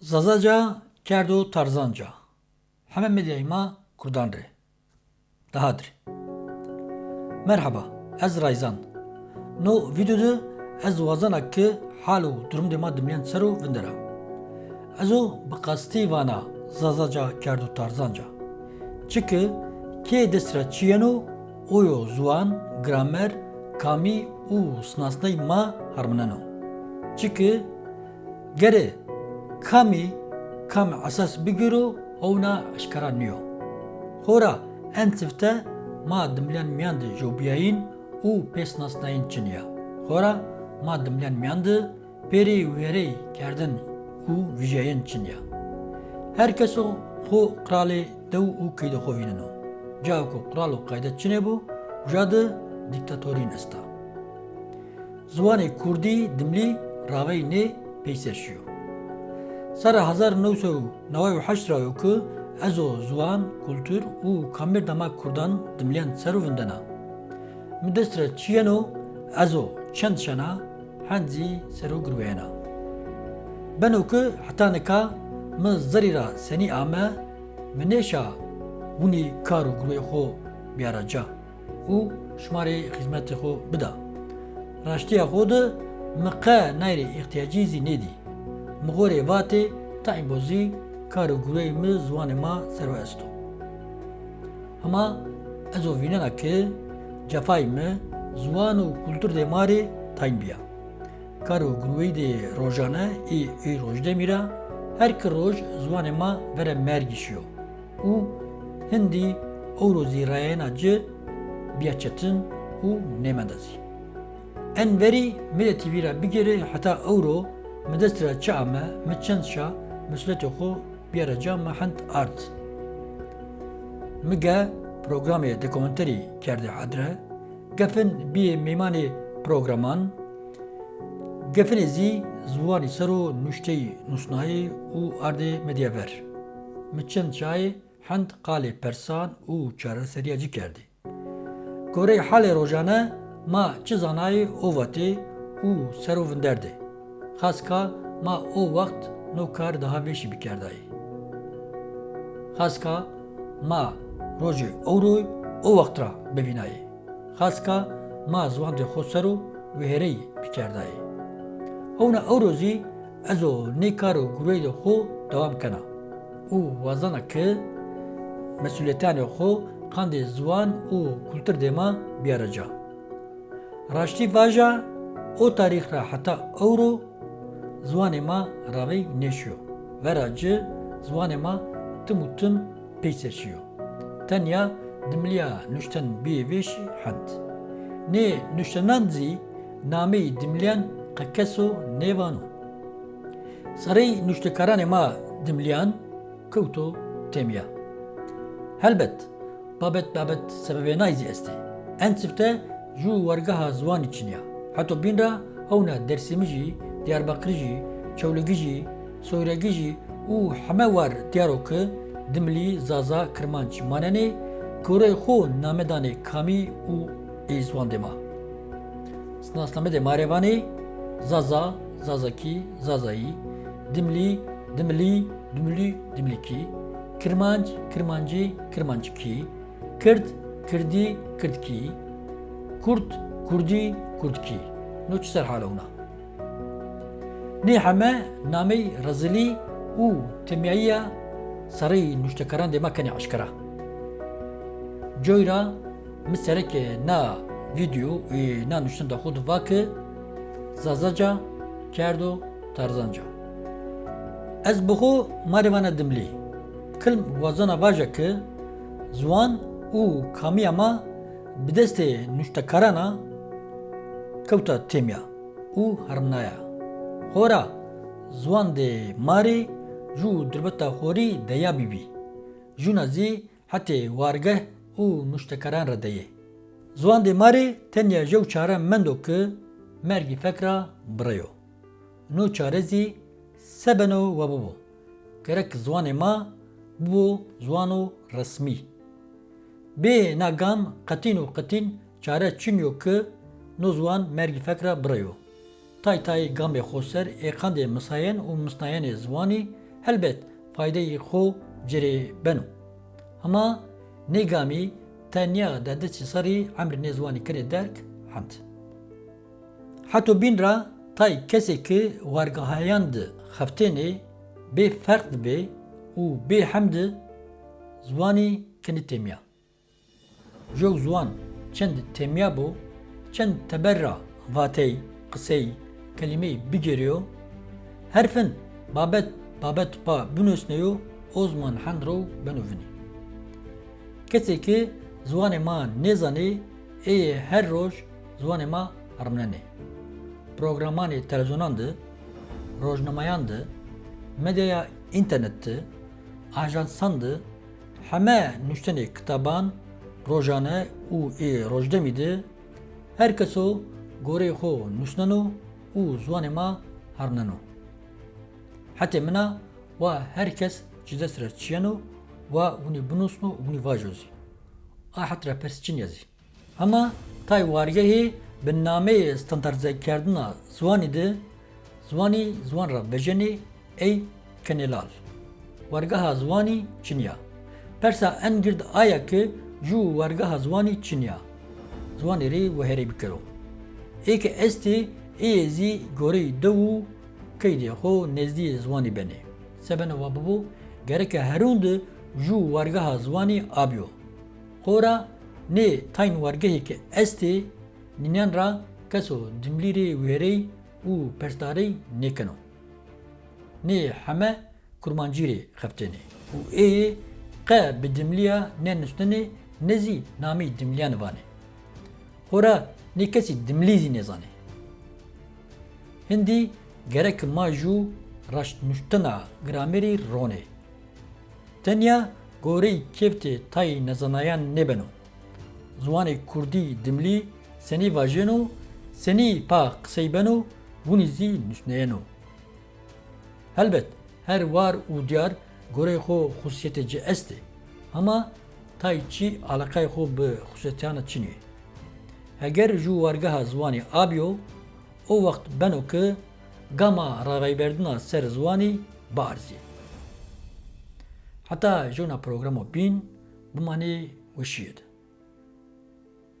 Zazaca kerdo tarzanca. Hemen medyayma kurdan re. Dahadır. Merhaba, ez Rayzan. No videoda ez wazana ki halu durum dema dimlen seru vindera. Ezo bikasti vana zazaca kerdo tarzanca. Çünkü ki destra çiyeno oyo zuan, gramer, kami u snasnay ma harmanano. Çünkü gere kami kam asas bigiro ona aşkara niyo. Hora en sifte ma dimlen miyandı jobiyayin u pes nasnayin çiniya. Hora ma dimlen miyandı peri verey kerdin u vijayin çiniya. Herkes o xo krali dev u kıydı xovinino. Cav ko kralo kayda çine bu, jadı diktatorin esta. Zwanê Kurdî dimlî ravey ne peyserşiyo. Sara 1992 ku ez o ziwan, kultur û kamêrdama Kurdan dimlên serovên de Min destire çiyeno ez o çend şena henzî serogirweyena. Beno ku heta nika min zerî ra senî ame min nêşa hûnî kar û girwê xwe biyaraca û şmarê xizmetê xwe bida. Raştiya xwe di min qe nayrê ihtiyacî zî nedî. Mi gorê vatê ta îmbozî kar û gurê mi ziwanê ma serwe esto. Hema ez o vînena ki cefayê mi ziwan û kultur dê marê tayîn biya. Kar û gurwê dê rojane ê ê rojdemîra her ki roj ziwanê ma vere mergîşiyo û hindî ewro zîrayena ci biya çetin û nêmendezî. En verî milletî vî re bigire heta ewro mi destira çi ame mi çend şa me art. Mi ge programê dokumenterî kerde hadre, gefin mêmanê programan, gefinê zî ziwanî ser û nûşteyî nûsnayî û ardê medya ver. Mi çend çayê hend persan û çareseriya cî kerdî. Gorê halê rojane ma çi zanayê ovatê û serûvin خاصکا ما او وقت نو کار ده همیشی بکردای خاصکا ما روژی او روی او وقت را ببینای خاصکا ما زوان ده خود سرو وهری بکردای هونه او روزی ازو نیکار و گروه ده خو دوام کنه او وزنه که مسئولیتان خو قند زوان او کلتر دیما بیارجا راشتی واجه او تاریخ را حتی او رو ziwanê ma ravey neşiyo. Vera ci ziwanê ma tim û tim peyseşiyo. Tenya dimliya nuşten biyê vêşî hend. Nê nuştenan zî nameyî dimliyan qekeso nêvano. Serê nuştekaranê ma dimliyan kewto temiya. Helbet, babet babet sebebê nayzî est ê. En sifte ji wergeha ziwanî çiniya. Heto bîn ra hewna Dersîmî jî, Jî, Soyregî jî û heme war diyaro ki dimlî zaza kirmanc manenê kurê xwe namedanê kamî û ê ziwan dema. Snasnamedê marêvanê zaza, zazakî, zazayî, dimlî, dimlî, dimlî, dimlîkî, kirmanc, kirmancî, kirmancikî, kird, kirdî, kirdkî, Kurd, Kurdî, Kurdkî. No çi ser hala hûna. Nê heme namey rezilî û temiyayiya serê nuştekaran dê me kenê eşkera. Coyra mi serekê na video ê na nuştin da xwe diva ki zazaca kerdo tarzanca. Ez bi xwe marêvana dimlî. Kilm wazana vaja ki ziwan û Hora ziwan dê marê ji dirbeta xorî deya bîbî. Jûna zî hetê wargeh û nuştekaran re deyê. Ziwan dê marê tenya jew çare mendo ki mergî fekra bireyo. No çare zî sebeno we bibû. Gerek ziwanê ma bû ziwan û resmî. Bê nagam qetîn û qetîn çare çiniyo ki no ziwan mergî fekra bireyo. Tay tay gamê xweser ê qendê misayen û misnayenê ziwanî helbet faydayê xwe cerê beno. Hema nêgamî tenya de destî serî emrê nêzwanî kirê derk hemd. Heto bîn ra tay kesekî wergehayan di xeftênê bê ferq dibe û bê hem di ziwanî kinî têmiya. Jok ziwan çend têmiya bû, çend teberra vatey, qisey, kelimeyê bigeriyo, herfin babet babet pa binûsneyo o zaman hendro benûvinî. Kesekî ziwanê ma nêzanê ê her roj ziwanê ma herminenê. Programanê televizyonan di, rojnamayan di, medyaya internet di, heme nuştenê kitaban, rojane û ê rojdemî di, her keso gorê xwe nûşneno û ziwanê ma herneno. Hetê mina wa her kes ji dest re çiyeno wa hûnê binûsno û vajozî. A het re pers çin yazî. Hema tay wargehê bi nameyê standardizekerdina ziwanî de ziwanî ziwan ra bejenê ey kenêlal. Wergeha ziwanî Çinya. Persa en gird aya ki ji wergeha ziwanî Çinya. Ziwanê rê weherê bikiro. Êke estê ئێزی گۆرەی دە و کەی دێخۆ نێزدی زوانی بەنێ سەبەنەوە ببوو گەرەکە هەروند ژوو وەرگەها زوانی ئابیۆ خۆرە نێ تاین وەرگەهێکە ئەستێ نینیان را کەسۆ دملیرێ وێرەی و پەشدارەی نێکنەوە نێ هەمە کورمانگیرێ خفتێنێ و ئێ قە بە دملیە نێنشتنێ نەزی نامی دملیانوانێ خۆرە نێ کەسی دملیزی نێزانێ Hindî gerek ma jû raştnûştina gramerî ronê. Tenya goreyî kevtê tayê nezanayan nebeno. Ziwanê Kurdî dimlî senî vajeno, senî pa qisey beno, hûnî zî nûşneyeno. Helbet her war û diyar gorê xwe xusiyetê ci est e. Hema tay çî alaqay xwe bi xusiyetiyana Çînê. Heger ji wergeha ziwanê abiyo, o wext beno ki gama raveberdina ser ziwanî barzî. Heta jona programa bîn bimanê wişiyê de.